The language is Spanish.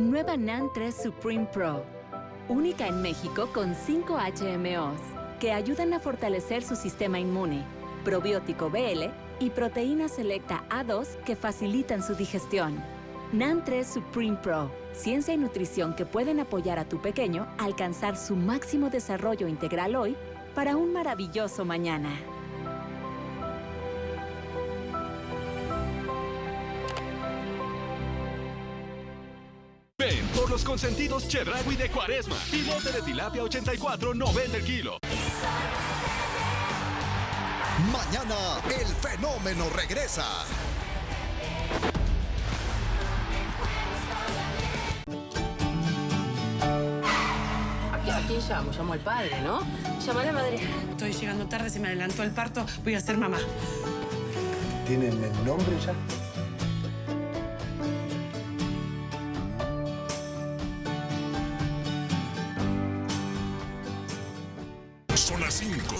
Nueva NAN 3 Supreme Pro. Única en México con 5 HMOs que ayudan a fortalecer su sistema inmune, probiótico BL y proteína selecta A2 que facilitan su digestión. NAN 3 Supreme Pro, ciencia y nutrición que pueden apoyar a tu pequeño a alcanzar su máximo desarrollo integral hoy para un maravilloso mañana. Por los consentidos Chedragui de Cuaresma. Filete de tilapia 84, 90 el kilo. Mañana el fenómeno regresa. ¿A quién llamo? Llamo al padre, ¿no? Llama a la madre. Estoy llegando tarde, se me adelantó el parto, voy a ser mamá. ¿Tienen el nombre ya? Son las 5.